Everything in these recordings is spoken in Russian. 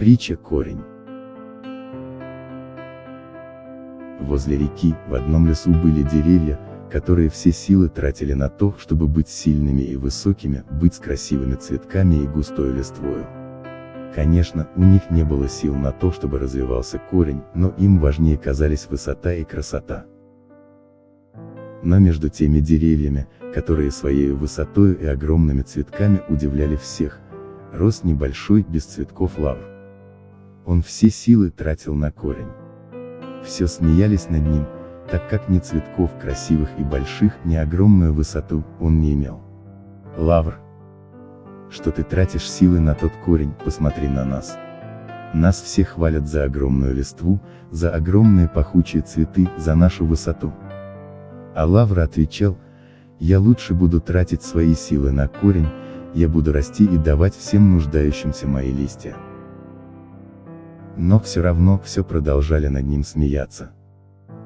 Притча корень. Возле реки, в одном лесу были деревья, которые все силы тратили на то, чтобы быть сильными и высокими, быть с красивыми цветками и густой листвою. Конечно, у них не было сил на то, чтобы развивался корень, но им важнее казались высота и красота. Но между теми деревьями, которые своей высотой и огромными цветками удивляли всех, рос небольшой без цветков лавр. Он все силы тратил на корень. Все смеялись над ним, так как ни цветков красивых и больших, ни огромную высоту он не имел. Лавр. Что ты тратишь силы на тот корень, посмотри на нас. Нас все хвалят за огромную листву, за огромные пахучие цветы, за нашу высоту. А Лавр отвечал, я лучше буду тратить свои силы на корень, я буду расти и давать всем нуждающимся мои листья но все равно все продолжали над ним смеяться.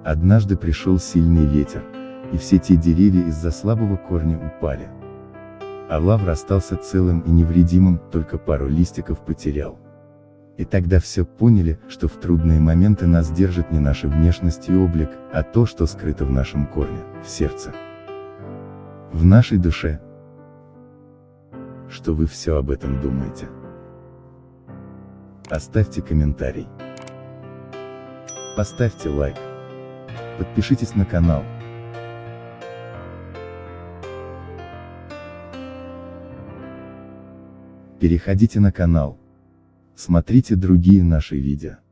Однажды пришел сильный ветер, и все те деревья из-за слабого корня упали. А лавр остался целым и невредимым, только пару листиков потерял. И тогда все поняли, что в трудные моменты нас держит не наша внешность и облик, а то, что скрыто в нашем корне, в сердце. В нашей душе. Что вы все об этом думаете? Оставьте комментарий. Поставьте лайк. Подпишитесь на канал. Переходите на канал. Смотрите другие наши видео.